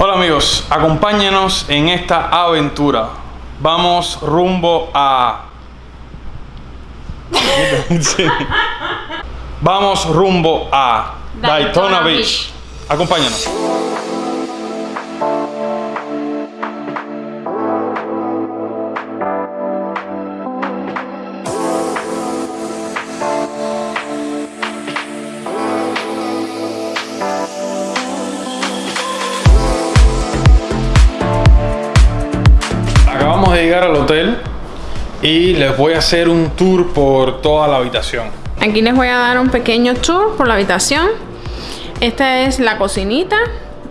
Hola amigos, acompáñenos en esta aventura. Vamos rumbo a... Vamos rumbo a Daytona. Beach. Acompáñanos. Llegar al hotel y les voy a hacer un tour por toda la habitación. Aquí les voy a dar un pequeño tour por la habitación. Esta es la cocinita,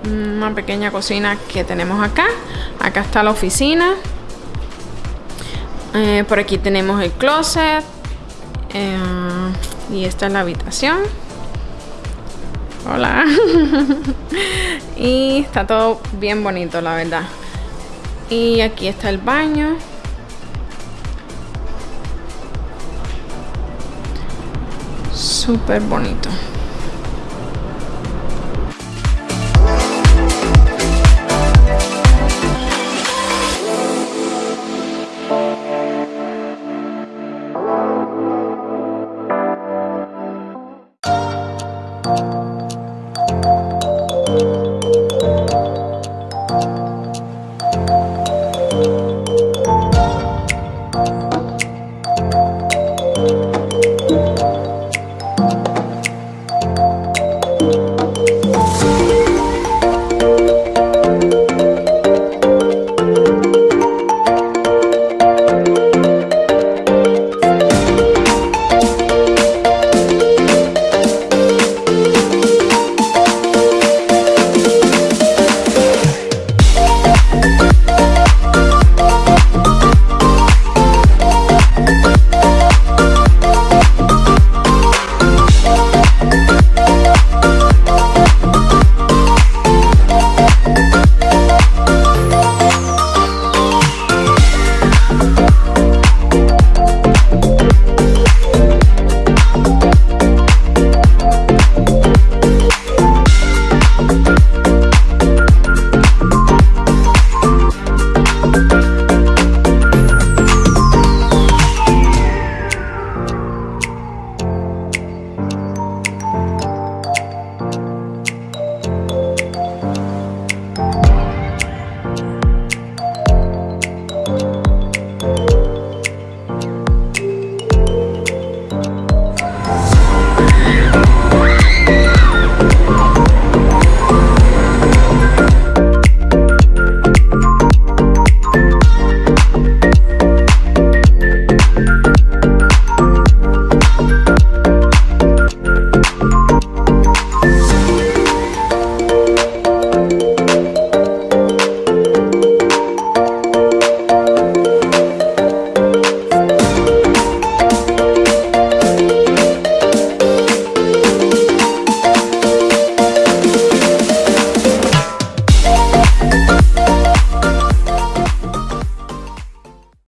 una pequeña cocina que tenemos acá. Acá está la oficina. Eh, por aquí tenemos el closet. Eh, y esta es la habitación. Hola. y está todo bien bonito, la verdad. Y aquí está el baño. Súper bonito.